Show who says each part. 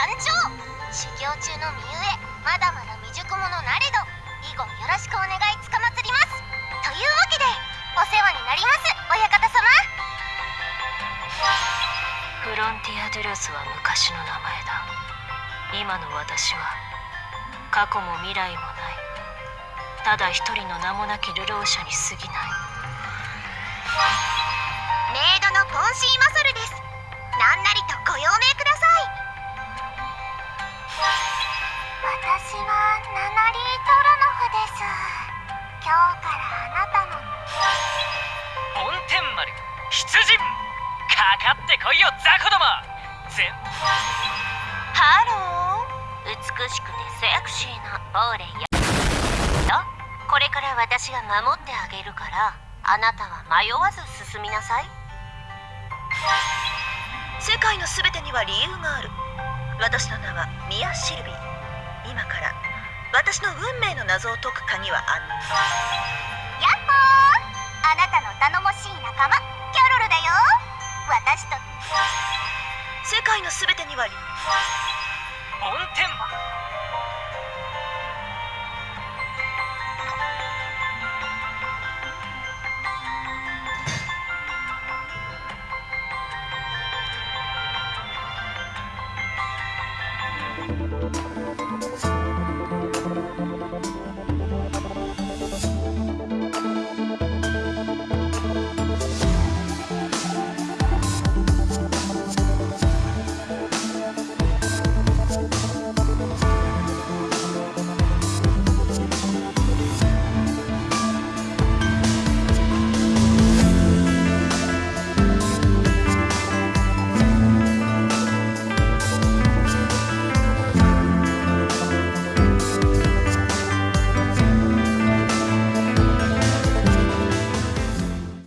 Speaker 1: がめい参上修行中の身ゆえまだまだ未熟者なれど。以後よろしくお願いつかまつります。というわけでお世話になります親方様。
Speaker 2: フロンティア・デュロスは昔の名前だ。今の私は過去も未来もない。ただ一人の名もなき流浪者に過ぎない。
Speaker 1: メイドのポンシーマソルです。なんなりとご用命か
Speaker 3: かってこいよ雑魚ども。全
Speaker 1: ハロー。美しくてセクシーなボーレイよこれから私が守ってあげるからあなたは迷わず進みなさい。
Speaker 4: 世界のすべてには理由がある。私の名はミア・シルビー。今から私の運命の謎を解く鍵はあんの。
Speaker 1: ヤッホー。あなたの頼もしい仲間私と。
Speaker 4: 世界のすべてには理。
Speaker 3: 梵天丸